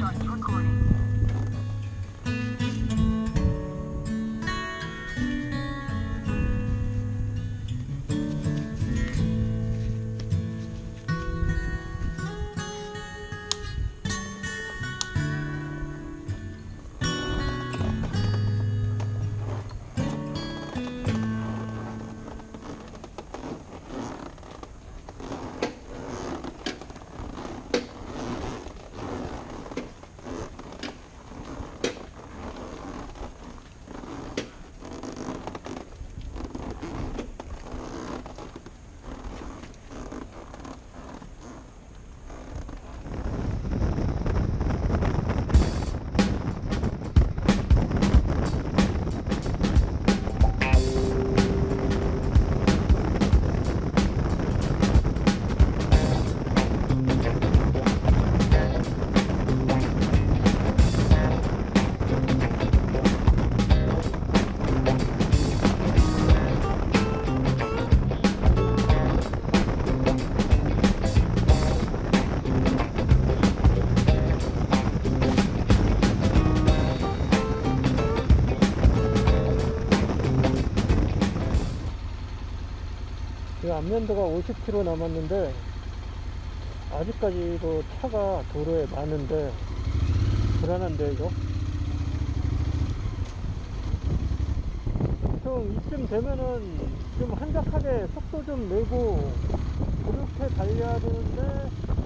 starts recording. 이 안면도가 50km 남았는데 아직까지도 차가 도로에 많은데 불안한데 이거 좀 이쯤 되면은 좀 한적하게 속도 좀 내고 그렇게 달려야 되는데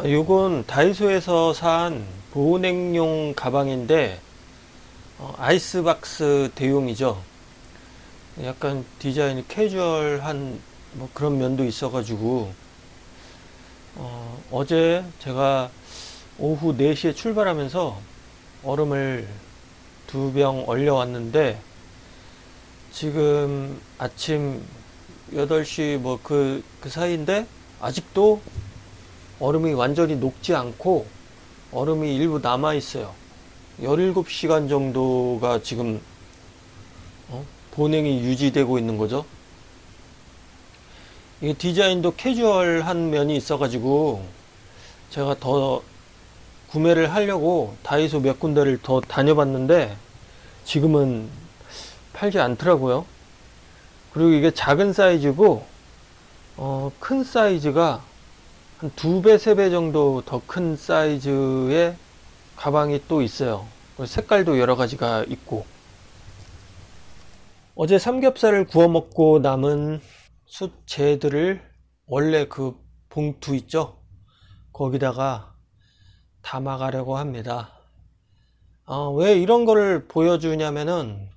아, 요건 다이소에서 산 보냉용 가방인데 어, 아이스박스 대용이죠. 약간 디자인이 캐주얼한 뭐 그런 면도 있어 가지고 어, 어제 제가 오후 4시에 출발하면서 얼음을 두 병 얼려 왔는데 지금 아침 8시 뭐 그그 사이인데 아직도 얼음이 완전히 녹지 않고 얼음이 일부 남아 있어요. 17시간 정도가 지금 어? 보냉이 유지되고 있는 거죠. 이게 디자인도 캐주얼한 면이 있어 가지고 제가 더 구매를 하려고 다이소 몇 군데를 더 다녀봤는데 지금은 팔지 않더라고요. 그리고 이게 작은 사이즈고 어, 큰 사이즈가 한 두 배, 세 배 정도 더 큰 사이즈의 가방이 또 있어요. 색깔도 여러 가지가 있고. 어제 삼겹살을 구워 먹고 남은 숯재들을 원래 그 봉투 있죠? 거기다가 담아가려고 합니다. 어, 왜 이런 거를 보여주냐면은,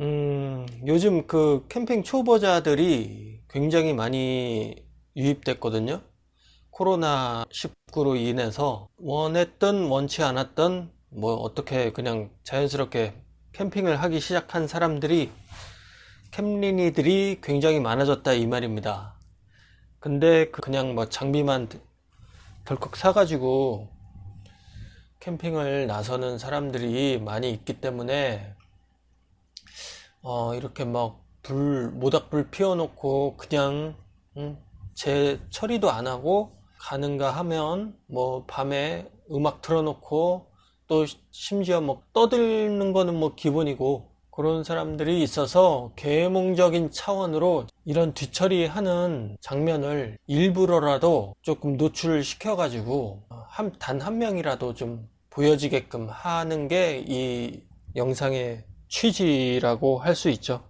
음, 요즘 그 캠핑 초보자들이 굉장히 많이 유입됐거든요. 코로나19로 인해서 원했든 원치 않았든 뭐 어떻게 그냥 자연스럽게 캠핑을 하기 시작한 사람들이 캠린이들이 굉장히 많아졌다 이 말입니다. 근데 그 그냥 뭐 장비만 덜컥 사가지고 캠핑을 나서는 사람들이 많이 있기 때문에 어 이렇게 막 불 모닥불 피워놓고 그냥 음, 제 처리도 안 하고 가는가 하면 뭐 밤에 음악 틀어놓고 또 심지어 뭐 떠드는 거는 뭐 기본이고 그런 사람들이 있어서 계몽적인 차원으로 이런 뒤처리하는 장면을 일부러라도 조금 노출을 시켜 가지고 단 한 명이라도 좀 보여지게끔 하는 게 이 영상의 취지라고 할 수 있죠.